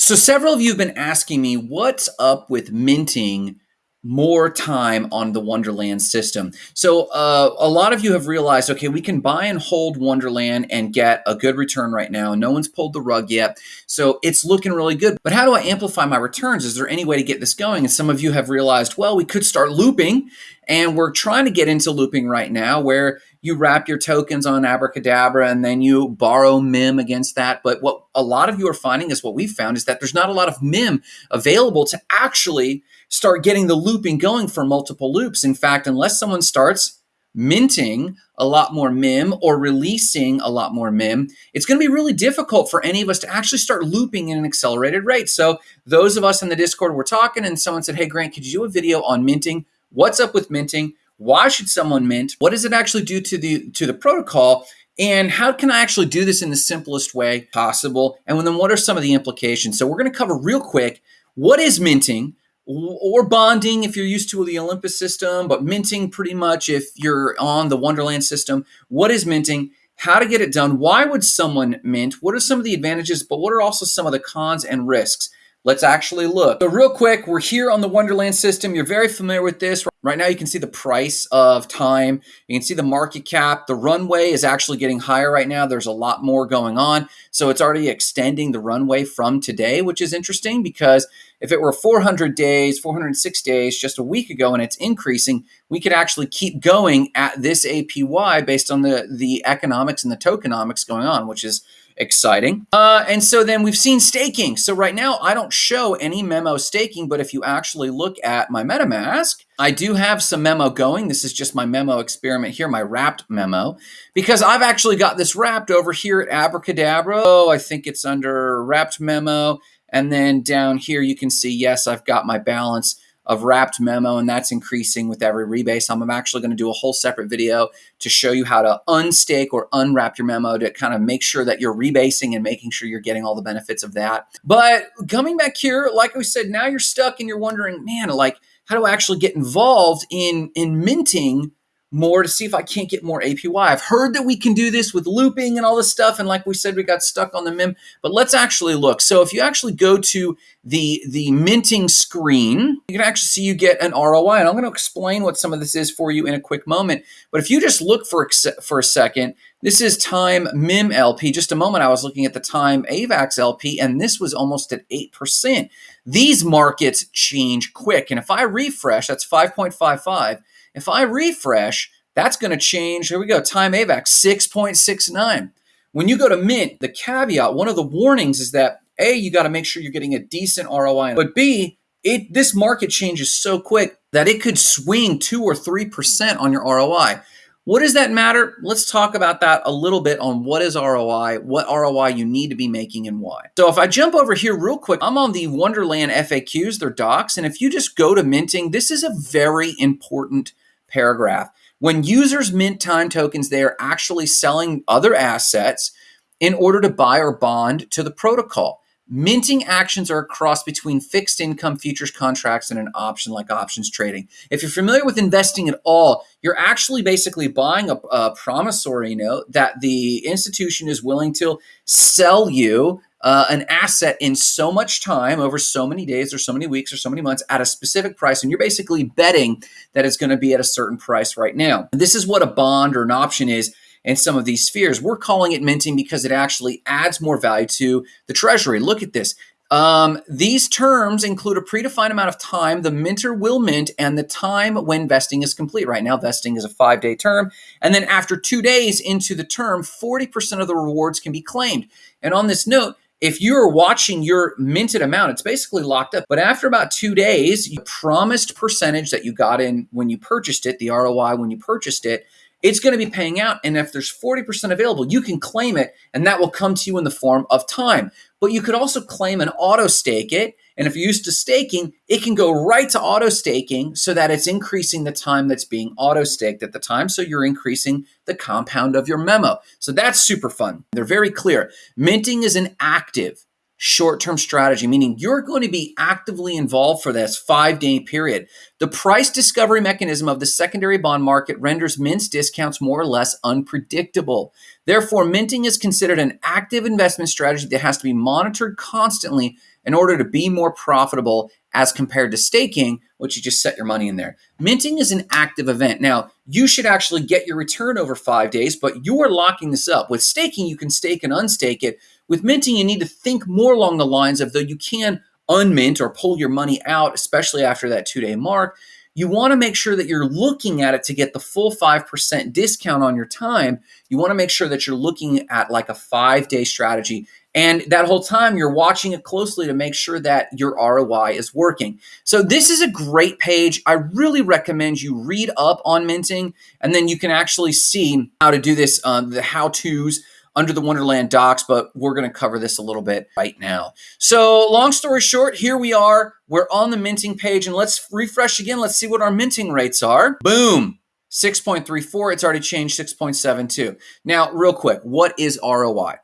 So, several of you have been asking me what's up with minting more time on the Wonderland system. So, uh, a lot of you have realized okay, we can buy and hold Wonderland and get a good return right now. No one's pulled the rug yet. So, it's looking really good. But how do I amplify my returns? Is there any way to get this going? And some of you have realized, well, we could start looping. And we're trying to get into looping right now where you wrap your tokens on Abracadabra and then you borrow MIM against that. But what a lot of you are finding is what we've found is that there's not a lot of MIM available to actually start getting the looping going for multiple loops. In fact, unless someone starts minting a lot more MIM or releasing a lot more MIM, it's going to be really difficult for any of us to actually start looping in an accelerated rate. So those of us in the Discord were talking and someone said, hey, Grant, could you do a video on minting? What's up with minting? Why should someone mint? What does it actually do to the to the protocol? And how can I actually do this in the simplest way possible? And then what are some of the implications? So we're going to cover real quick what is minting or bonding if you're used to the Olympus system, but minting pretty much if you're on the Wonderland system. What is minting? How to get it done? Why would someone mint? What are some of the advantages, but what are also some of the cons and risks? Let's actually look. So real quick, we're here on the Wonderland system. You're very familiar with this. Right now you can see the price of time. You can see the market cap. The runway is actually getting higher right now. There's a lot more going on. So it's already extending the runway from today, which is interesting because if it were 400 days, 406 days just a week ago and it's increasing, we could actually keep going at this APY based on the, the economics and the tokenomics going on, which is exciting. Uh, and so then we've seen staking. So right now I don't show any memo staking, but if you actually look at my MetaMask, I do have some memo going. This is just my memo experiment here, my wrapped memo, because I've actually got this wrapped over here at Abracadabra. Oh, I think it's under wrapped memo. And then down here, you can see, yes, I've got my balance of wrapped memo and that's increasing with every rebase. I'm actually going to do a whole separate video to show you how to unstake or unwrap your memo to kind of make sure that you're rebasing and making sure you're getting all the benefits of that. But coming back here, like we said, now you're stuck and you're wondering, man, like, how do I actually get involved in, in minting more to see if I can't get more APY. I've heard that we can do this with looping and all this stuff. And like we said, we got stuck on the MIM, but let's actually look. So if you actually go to the, the minting screen, you can actually see you get an ROI. And I'm going to explain what some of this is for you in a quick moment. But if you just look for, for a second, this is time MIM LP. Just a moment, I was looking at the time AVAX LP, and this was almost at 8%. These markets change quick. And if I refresh, that's 5.55. If I refresh, that's going to change. Here we go. Time AVAX 6.69. When you go to Mint, the caveat, one of the warnings is that A, you got to make sure you're getting a decent ROI. But B, it this market changes so quick that it could swing 2 or 3% on your ROI. What does that matter? Let's talk about that a little bit on what is ROI, what ROI you need to be making and why. So if I jump over here real quick, I'm on the Wonderland FAQs, their docs, and if you just go to minting, this is a very important paragraph. When users mint time tokens, they are actually selling other assets in order to buy or bond to the protocol. Minting actions are a cross between fixed income futures contracts and an option like options trading. If you're familiar with investing at all, you're actually basically buying a, a promissory note that the institution is willing to sell you uh, an asset in so much time over so many days or so many weeks or so many months at a specific price. And you're basically betting that it's going to be at a certain price right now. This is what a bond or an option is in some of these spheres. We're calling it minting because it actually adds more value to the treasury. Look at this. Um, these terms include a predefined amount of time the minter will mint and the time when vesting is complete. Right now, vesting is a five day term. And then after two days into the term, 40% of the rewards can be claimed. And on this note, if you're watching your minted amount, it's basically locked up. But after about two days, you promised percentage that you got in when you purchased it, the ROI when you purchased it, it's going to be paying out. And if there's 40% available, you can claim it and that will come to you in the form of time. But you could also claim and auto stake it. And if you're used to staking, it can go right to auto staking so that it's increasing the time that's being auto staked at the time. So you're increasing the compound of your memo. So that's super fun. They're very clear. Minting is an active short term strategy, meaning you're going to be actively involved for this five day period. The price discovery mechanism of the secondary bond market renders mints discounts more or less unpredictable. Therefore, minting is considered an active investment strategy that has to be monitored constantly in order to be more profitable as compared to staking, which you just set your money in there. Minting is an active event. Now, you should actually get your return over five days, but you are locking this up. With staking, you can stake and unstake it. With minting, you need to think more along the lines of though you can unmint or pull your money out, especially after that two day mark. You want to make sure that you're looking at it to get the full 5% discount on your time. You want to make sure that you're looking at like a five day strategy and that whole time, you're watching it closely to make sure that your ROI is working. So, this is a great page. I really recommend you read up on minting, and then you can actually see how to do this, um, the how to's under the Wonderland docs, but we're going to cover this a little bit right now. So, long story short, here we are. We're on the minting page, and let's refresh again. Let's see what our minting rates are. Boom. 6.34, it's already changed 6.72. Now, real quick, what is ROI?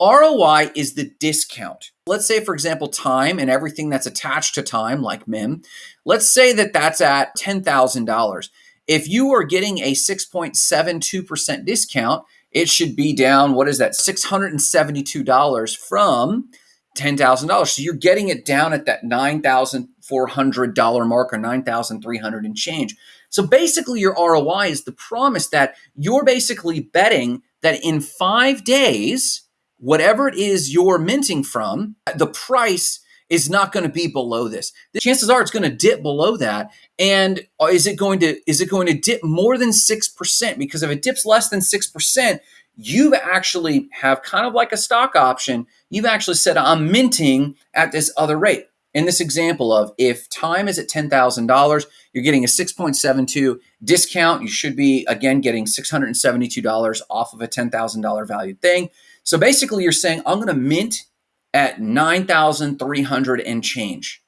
ROI is the discount. Let's say, for example, time and everything that's attached to time, like MIM, let's say that that's at $10,000. If you are getting a 6.72% discount, it should be down, what is that, $672 from $10,000. So you're getting it down at that $9,400 mark or 9,300 and change. So basically, your ROI is the promise that you're basically betting that in five days, whatever it is you're minting from, the price is not going to be below this. The chances are it's going to dip below that. And uh, is it going to is it going to dip more than 6%? Because if it dips less than 6%, you've actually have kind of like a stock option. You've actually said I'm minting at this other rate. In this example of if time is at $10,000, you're getting a 6.72 discount. You should be again getting $672 off of a $10,000 valued thing. So basically, you're saying, I'm going to mint at 9,300 and change.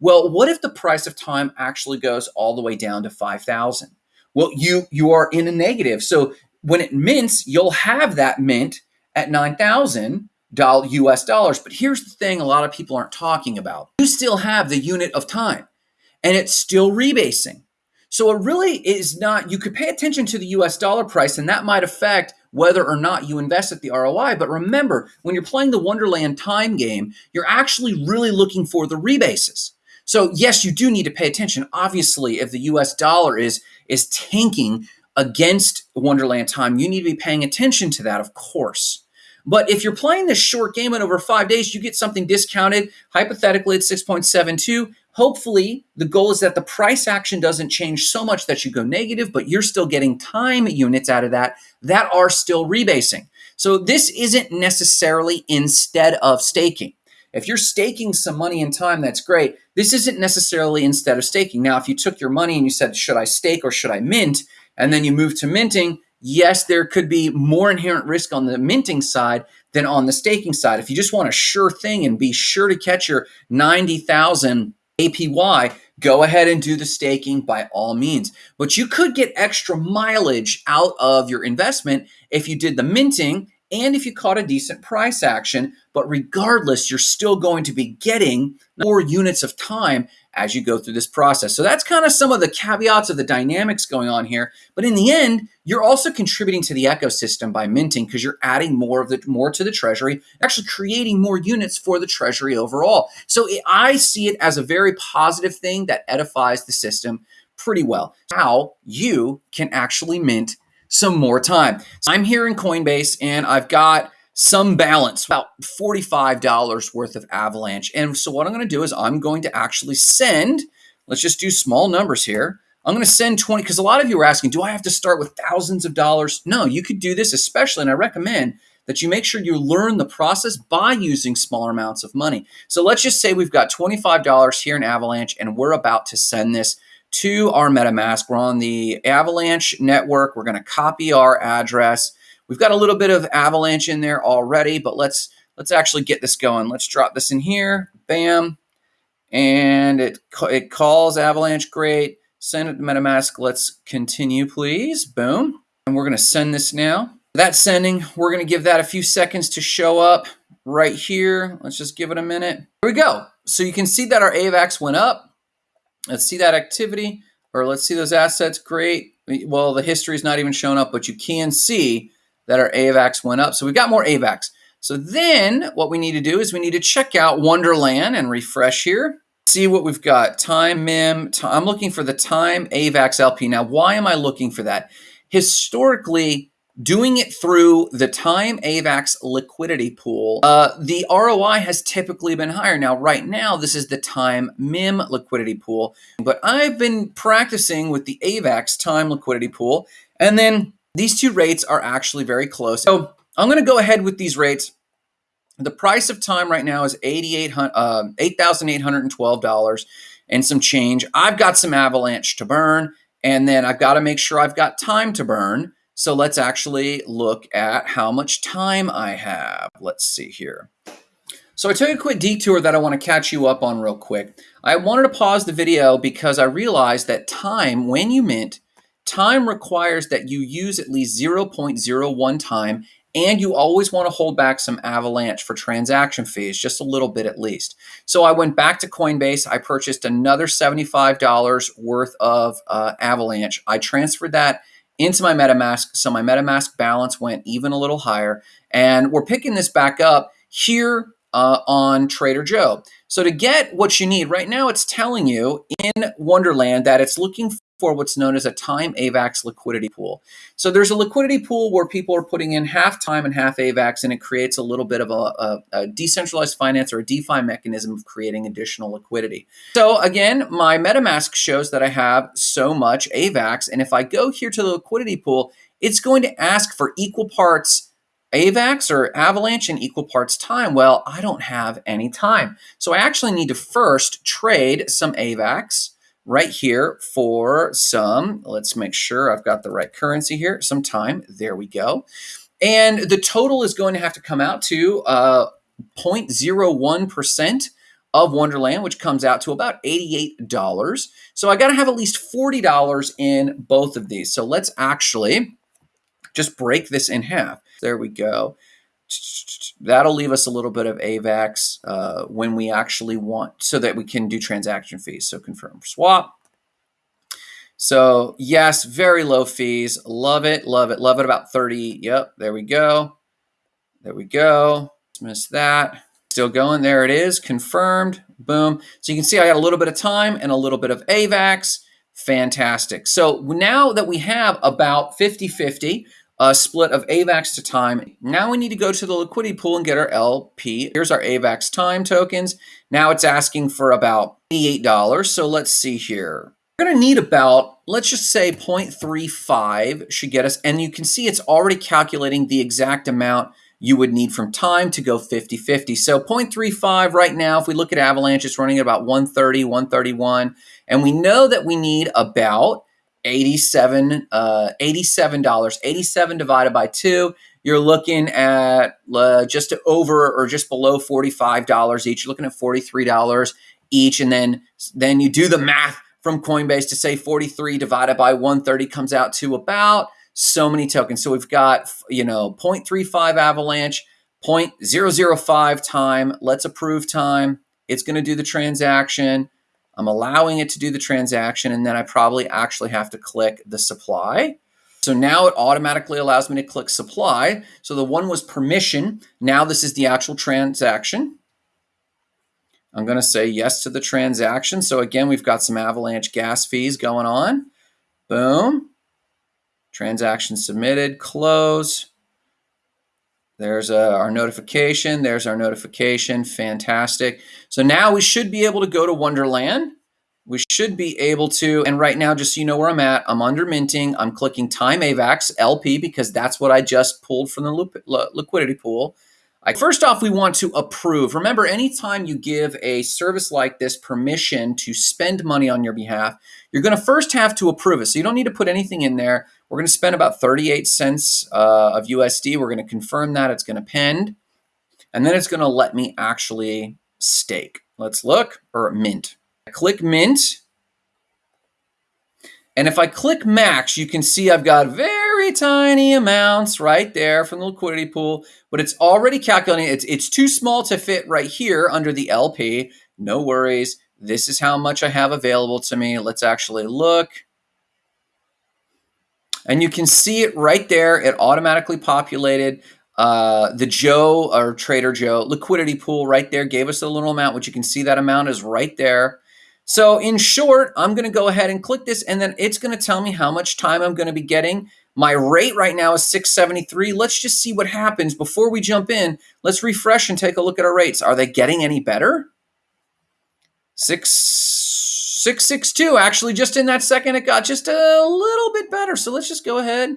Well, what if the price of time actually goes all the way down to 5,000? Well, you you are in a negative. So when it mints, you'll have that mint at 9,000 US dollars. But here's the thing a lot of people aren't talking about. You still have the unit of time and it's still rebasing. So it really is not, you could pay attention to the US dollar price and that might affect whether or not you invest at the ROI. But remember, when you're playing the Wonderland time game, you're actually really looking for the rebases. So yes, you do need to pay attention. Obviously, if the US dollar is is tanking against Wonderland time, you need to be paying attention to that, of course. But if you're playing this short game and over five days, you get something discounted, hypothetically at 6.72. Hopefully, the goal is that the price action doesn't change so much that you go negative, but you're still getting time units out of that that are still rebasing. So this isn't necessarily instead of staking. If you're staking some money and time, that's great. This isn't necessarily instead of staking. Now, if you took your money and you said, should I stake or should I mint? And then you move to minting, yes, there could be more inherent risk on the minting side than on the staking side. If you just want a sure thing and be sure to catch your 90,000 APY, go ahead and do the staking by all means. But you could get extra mileage out of your investment if you did the minting and if you caught a decent price action. But regardless, you're still going to be getting more units of time as you go through this process. So that's kind of some of the caveats of the dynamics going on here. But in the end, you're also contributing to the ecosystem by minting because you're adding more of the more to the treasury, actually creating more units for the treasury overall. So I see it as a very positive thing that edifies the system pretty well. How you can actually mint some more time. I'm here in Coinbase and I've got some balance, about $45 worth of Avalanche. And so what I'm going to do is I'm going to actually send, let's just do small numbers here. I'm going to send 20 because a lot of you are asking, do I have to start with thousands of dollars? No, you could do this especially, and I recommend that you make sure you learn the process by using smaller amounts of money. So let's just say we've got $25 here in Avalanche and we're about to send this to our MetaMask. We're on the Avalanche network. We're going to copy our address. We've got a little bit of Avalanche in there already, but let's let's actually get this going. Let's drop this in here. Bam. And it, it calls Avalanche. Great. Send it to MetaMask. Let's continue, please. Boom. And we're going to send this now. That sending, we're going to give that a few seconds to show up right here. Let's just give it a minute. Here we go. So you can see that our AVAX went up. Let's see that activity, or let's see those assets. Great. Well, the history is not even showing up, but you can see that our AVAX went up. So we've got more AVAX. So then what we need to do is we need to check out Wonderland and refresh here. See what we've got. Time MIM. I'm looking for the time AVAX LP. Now, why am I looking for that? Historically, doing it through the time AVAX liquidity pool, uh, the ROI has typically been higher. Now, right now, this is the time MIM liquidity pool, but I've been practicing with the AVAX time liquidity pool, and then these two rates are actually very close. So I'm going to go ahead with these rates. The price of time right now is $8,812 uh, and some change. I've got some avalanche to burn, and then I've got to make sure I've got time to burn. So let's actually look at how much time I have. Let's see here. So I took a quick detour that I want to catch you up on real quick. I wanted to pause the video because I realized that time, when you mint, time requires that you use at least 0.01 time and you always want to hold back some avalanche for transaction fees, just a little bit at least. So I went back to Coinbase. I purchased another $75 worth of uh, avalanche. I transferred that into my MetaMask. So my MetaMask balance went even a little higher. And we're picking this back up here uh, on Trader Joe. So to get what you need, right now it's telling you in Wonderland that it's looking for what's known as a time AVAX liquidity pool. So there's a liquidity pool where people are putting in half time and half AVAX, and it creates a little bit of a, a, a decentralized finance or a DeFi mechanism of creating additional liquidity. So again, my MetaMask shows that I have so much AVAX, and if I go here to the liquidity pool, it's going to ask for equal parts AVAX or Avalanche and equal parts time. Well, I don't have any time. So I actually need to first trade some AVAX right here for some, let's make sure I've got the right currency here, some time. There we go. And the total is going to have to come out to uh, 0.01% of Wonderland, which comes out to about $88. So I got to have at least $40 in both of these. So let's actually just break this in half. There we go. That'll leave us a little bit of AVAX uh, when we actually want, so that we can do transaction fees. So confirm swap. So yes, very low fees. Love it, love it, love it. About 30. Yep, there we go. There we go. Miss that. Still going. There it is. Confirmed. Boom. So you can see I got a little bit of time and a little bit of AVAX. Fantastic. So now that we have about 50-50, a split of AVAX to time. Now we need to go to the liquidity pool and get our LP. Here's our AVAX time tokens. Now it's asking for about $88. So let's see here. We're going to need about, let's just say 0.35 should get us. And you can see it's already calculating the exact amount you would need from time to go 50-50. So 0.35 right now, if we look at Avalanche, it's running at about 130, 131. And we know that we need about 87 uh, $87. 87 divided by 2, you're looking at uh, just over or just below $45 each. You're looking at $43 each and then then you do the math from Coinbase to say 43 divided by 130 comes out to about so many tokens. So we've got, you know, 0.35 avalanche, 0.005 time. Let's approve time. It's going to do the transaction. I'm allowing it to do the transaction, and then I probably actually have to click the supply. So now it automatically allows me to click supply. So the one was permission. Now this is the actual transaction. I'm going to say yes to the transaction. So again, we've got some Avalanche gas fees going on. Boom. Transaction submitted, close. There's a, uh, our notification. There's our notification. Fantastic. So now we should be able to go to Wonderland. We should be able to, and right now, just so you know where I'm at, I'm under minting. I'm clicking Time AVAX LP because that's what I just pulled from the liquidity pool. First off, we want to approve. Remember, anytime you give a service like this permission to spend money on your behalf, you're going to first have to approve it. So you don't need to put anything in there. We're going to spend about 38 cents uh, of USD. We're going to confirm that. It's going to pend. And then it's going to let me actually stake. Let's look, or mint. I click mint. And if I click max, you can see I've got very tiny amounts right there from the liquidity pool, but it's already calculating. It's, it's too small to fit right here under the LP. No worries. This is how much I have available to me. Let's actually look. And you can see it right there. It automatically populated. Uh, the Joe or Trader Joe liquidity pool right there gave us a little amount, which you can see that amount is right there. So in short, I'm going to go ahead and click this and then it's going to tell me how much time I'm going to be getting. My rate right now is 673. Let's just see what happens before we jump in. Let's refresh and take a look at our rates. Are they getting any better? Six, 662. Actually, just in that second, it got just a little bit better. So let's just go ahead,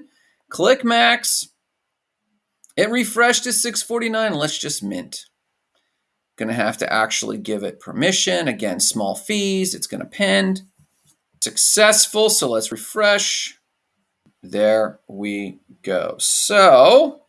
click max. It refreshed to 649. Let's just mint. Going to have to actually give it permission. Again, small fees. It's going to pend. Successful. So let's refresh. There we go. So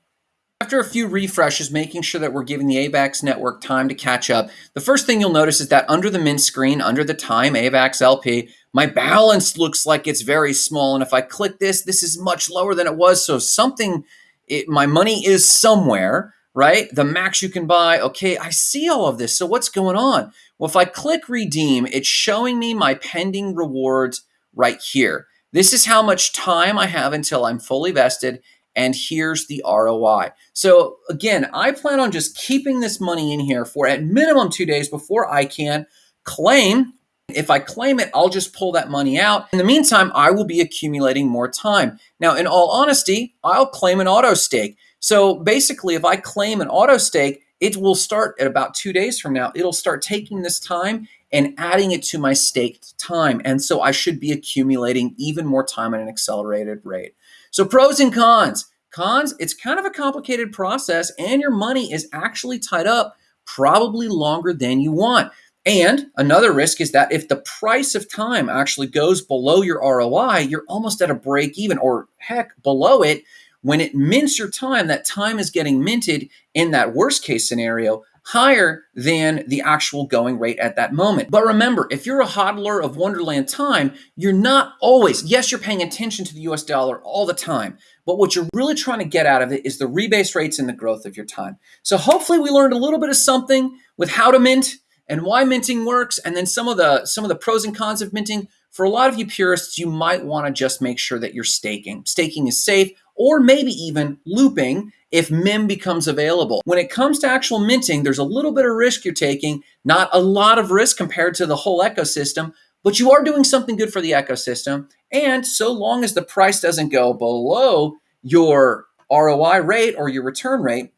after a few refreshes, making sure that we're giving the AVAX network time to catch up, the first thing you'll notice is that under the mint screen, under the time AVAX LP, my balance looks like it's very small. And if I click this, this is much lower than it was. So something, it, my money is somewhere right? The max you can buy. Okay, I see all of this. So what's going on? Well, if I click redeem, it's showing me my pending rewards right here. This is how much time I have until I'm fully vested. And here's the ROI. So again, I plan on just keeping this money in here for at minimum two days before I can claim if I claim it, I'll just pull that money out. In the meantime, I will be accumulating more time. Now, in all honesty, I'll claim an auto stake. So basically, if I claim an auto stake, it will start at about two days from now. It'll start taking this time and adding it to my staked time. And so I should be accumulating even more time at an accelerated rate. So pros and cons. Cons, it's kind of a complicated process and your money is actually tied up probably longer than you want. And another risk is that if the price of time actually goes below your ROI, you're almost at a break even or heck below it when it mints your time, that time is getting minted in that worst case scenario higher than the actual going rate at that moment. But remember, if you're a hodler of Wonderland time, you're not always, yes, you're paying attention to the US dollar all the time, but what you're really trying to get out of it is the rebase rates and the growth of your time. So hopefully we learned a little bit of something with how to mint and why minting works and then some of the some of the pros and cons of minting. For a lot of you purists, you might want to just make sure that you're staking. Staking is safe or maybe even looping if MIM becomes available. When it comes to actual minting, there's a little bit of risk you're taking, not a lot of risk compared to the whole ecosystem, but you are doing something good for the ecosystem. And so long as the price doesn't go below your ROI rate or your return rate,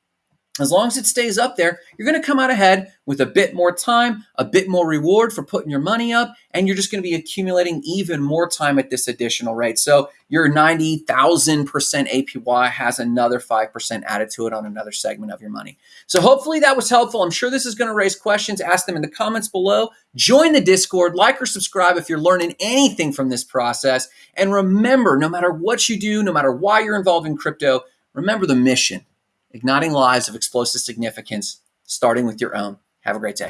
as long as it stays up there, you're going to come out ahead with a bit more time, a bit more reward for putting your money up, and you're just going to be accumulating even more time at this additional rate. So your 90,000% APY has another 5% added to it on another segment of your money. So hopefully that was helpful. I'm sure this is going to raise questions. Ask them in the comments below. Join the Discord, like or subscribe if you're learning anything from this process. And remember, no matter what you do, no matter why you're involved in crypto, remember the mission igniting lives of explosive significance, starting with your own. Have a great day.